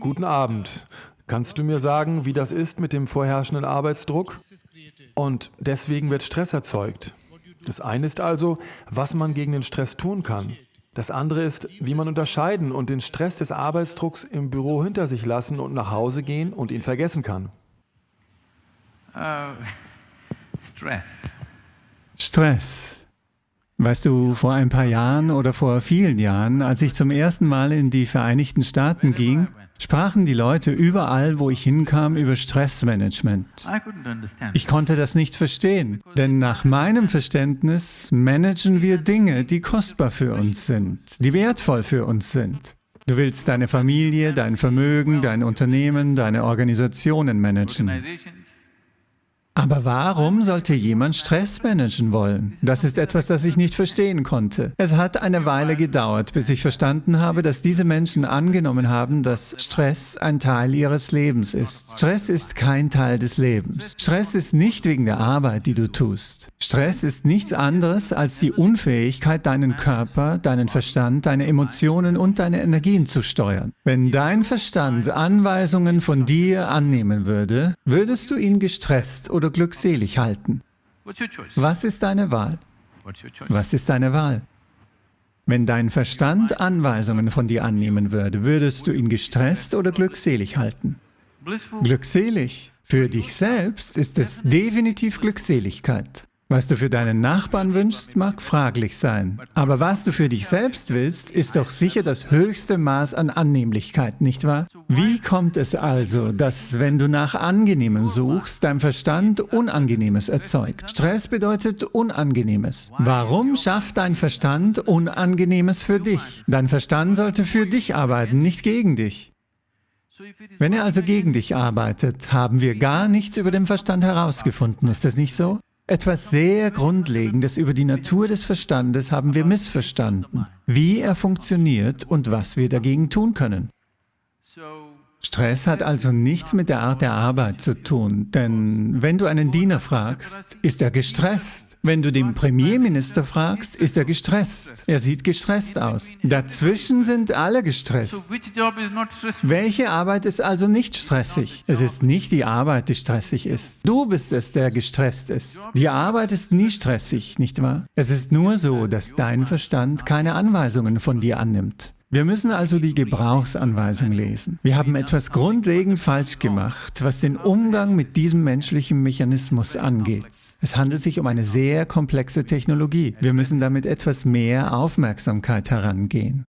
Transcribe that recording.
Guten Abend. Kannst du mir sagen, wie das ist mit dem vorherrschenden Arbeitsdruck? Und deswegen wird Stress erzeugt. Das eine ist also, was man gegen den Stress tun kann. Das andere ist, wie man unterscheiden und den Stress des Arbeitsdrucks im Büro hinter sich lassen und nach Hause gehen und ihn vergessen kann. Uh, Stress. Stress. Weißt du, vor ein paar Jahren oder vor vielen Jahren, als ich zum ersten Mal in die Vereinigten Staaten ging, sprachen die Leute überall, wo ich hinkam, über Stressmanagement. Ich konnte das nicht verstehen, denn nach meinem Verständnis managen wir Dinge, die kostbar für uns sind, die wertvoll für uns sind. Du willst deine Familie, dein Vermögen, dein Unternehmen, deine Organisationen managen. Aber warum sollte jemand Stress managen wollen? Das ist etwas, das ich nicht verstehen konnte. Es hat eine Weile gedauert, bis ich verstanden habe, dass diese Menschen angenommen haben, dass Stress ein Teil ihres Lebens ist. Stress ist kein Teil des Lebens. Stress ist nicht wegen der Arbeit, die du tust. Stress ist nichts anderes als die Unfähigkeit, deinen Körper, deinen Verstand, deine Emotionen und deine Energien zu steuern. Wenn dein Verstand Anweisungen von dir annehmen würde, würdest du ihn gestresst oder glückselig halten. Was ist deine Wahl? Was ist deine Wahl? Wenn dein Verstand Anweisungen von dir annehmen würde, würdest du ihn gestresst oder glückselig halten? Glückselig. Für dich selbst ist es definitiv Glückseligkeit. Was du für deinen Nachbarn wünschst, mag fraglich sein. Aber was du für dich selbst willst, ist doch sicher das höchste Maß an Annehmlichkeit, nicht wahr? Wie kommt es also, dass, wenn du nach Angenehmem suchst, dein Verstand Unangenehmes erzeugt? Stress bedeutet Unangenehmes. Warum schafft dein Verstand Unangenehmes für dich? Dein Verstand sollte für dich arbeiten, nicht gegen dich. Wenn er also gegen dich arbeitet, haben wir gar nichts über den Verstand herausgefunden, ist das nicht so? Etwas sehr Grundlegendes über die Natur des Verstandes haben wir missverstanden, wie er funktioniert und was wir dagegen tun können. Stress hat also nichts mit der Art der Arbeit zu tun, denn wenn du einen Diener fragst, ist er gestresst. Wenn du den Premierminister fragst, ist er gestresst. Er sieht gestresst aus. Dazwischen sind alle gestresst. Welche Arbeit ist also nicht stressig? Es ist nicht die Arbeit, die stressig ist. Du bist es, der gestresst ist. Die Arbeit ist nie stressig, nicht wahr? Es ist nur so, dass dein Verstand keine Anweisungen von dir annimmt. Wir müssen also die Gebrauchsanweisung lesen. Wir haben etwas grundlegend falsch gemacht, was den Umgang mit diesem menschlichen Mechanismus angeht. Es handelt sich um eine sehr komplexe Technologie. Wir müssen damit etwas mehr Aufmerksamkeit herangehen.